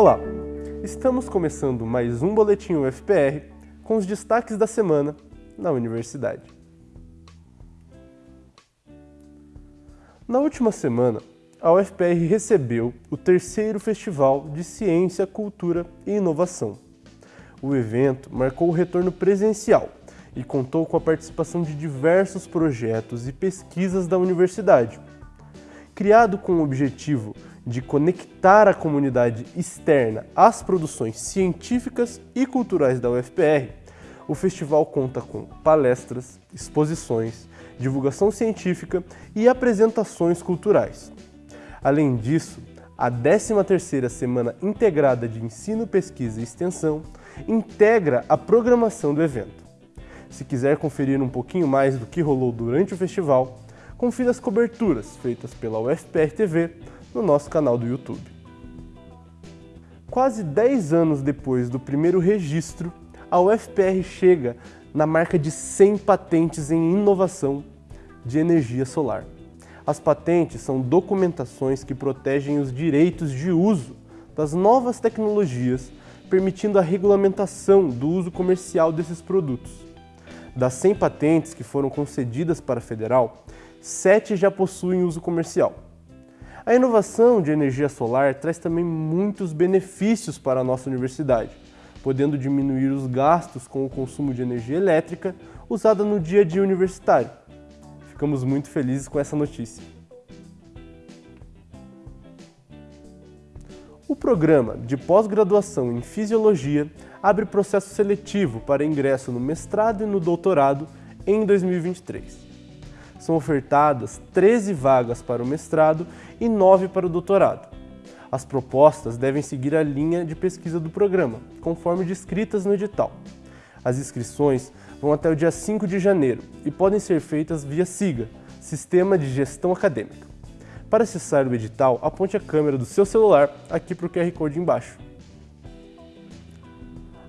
Olá, estamos começando mais um Boletim UFPR com os destaques da semana na universidade. Na última semana, a UFPR recebeu o terceiro Festival de Ciência, Cultura e Inovação. O evento marcou o retorno presencial e contou com a participação de diversos projetos e pesquisas da universidade. Criado com o objetivo de conectar a comunidade externa às produções científicas e culturais da UFPR, o festival conta com palestras, exposições, divulgação científica e apresentações culturais. Além disso, a 13ª Semana Integrada de Ensino, Pesquisa e Extensão integra a programação do evento. Se quiser conferir um pouquinho mais do que rolou durante o festival, confira as coberturas feitas pela UFPR TV no nosso canal do YouTube. Quase 10 anos depois do primeiro registro, a UFPR chega na marca de 100 patentes em inovação de energia solar. As patentes são documentações que protegem os direitos de uso das novas tecnologias, permitindo a regulamentação do uso comercial desses produtos. Das 100 patentes que foram concedidas para a federal, 7 já possuem uso comercial. A inovação de energia solar traz também muitos benefícios para a nossa universidade, podendo diminuir os gastos com o consumo de energia elétrica usada no dia a dia universitário. Ficamos muito felizes com essa notícia. O programa de pós-graduação em Fisiologia abre processo seletivo para ingresso no mestrado e no doutorado em 2023. São ofertadas 13 vagas para o mestrado e 9 para o doutorado. As propostas devem seguir a linha de pesquisa do programa, conforme descritas no edital. As inscrições vão até o dia 5 de janeiro e podem ser feitas via SIGA, Sistema de Gestão Acadêmica. Para acessar o edital, aponte a câmera do seu celular aqui para o QR Code embaixo.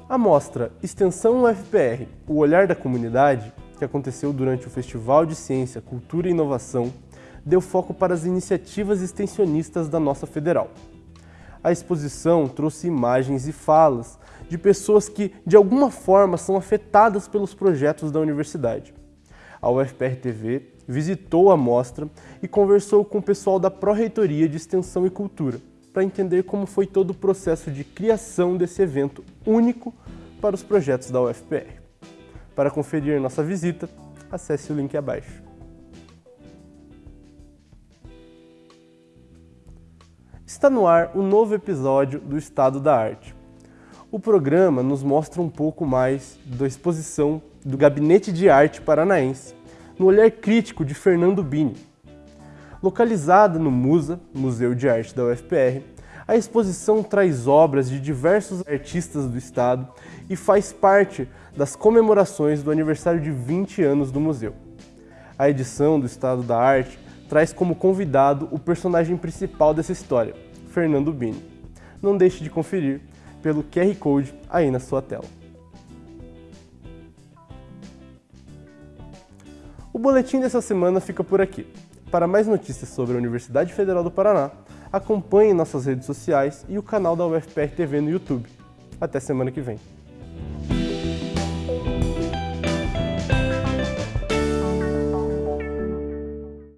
A mostra Extensão UFPR, o olhar da comunidade, que aconteceu durante o Festival de Ciência, Cultura e Inovação, deu foco para as iniciativas extensionistas da nossa federal. A exposição trouxe imagens e falas de pessoas que, de alguma forma, são afetadas pelos projetos da universidade. A UFPR TV visitou a mostra e conversou com o pessoal da Pró-Reitoria de Extensão e Cultura para entender como foi todo o processo de criação desse evento único para os projetos da UFPR. Para conferir nossa visita, acesse o link abaixo. Está no ar o novo episódio do Estado da Arte, o programa nos mostra um pouco mais da exposição do Gabinete de Arte Paranaense, no olhar crítico de Fernando Bini. Localizada no MUSA, Museu de Arte da UFPR, a exposição traz obras de diversos artistas do estado e faz parte das comemorações do aniversário de 20 anos do museu. A edição do Estado da Arte traz como convidado o personagem principal dessa história, Fernando Bini. Não deixe de conferir pelo QR Code aí na sua tela. O boletim dessa semana fica por aqui. Para mais notícias sobre a Universidade Federal do Paraná, acompanhe nossas redes sociais e o canal da UFPR TV no YouTube. Até semana que vem.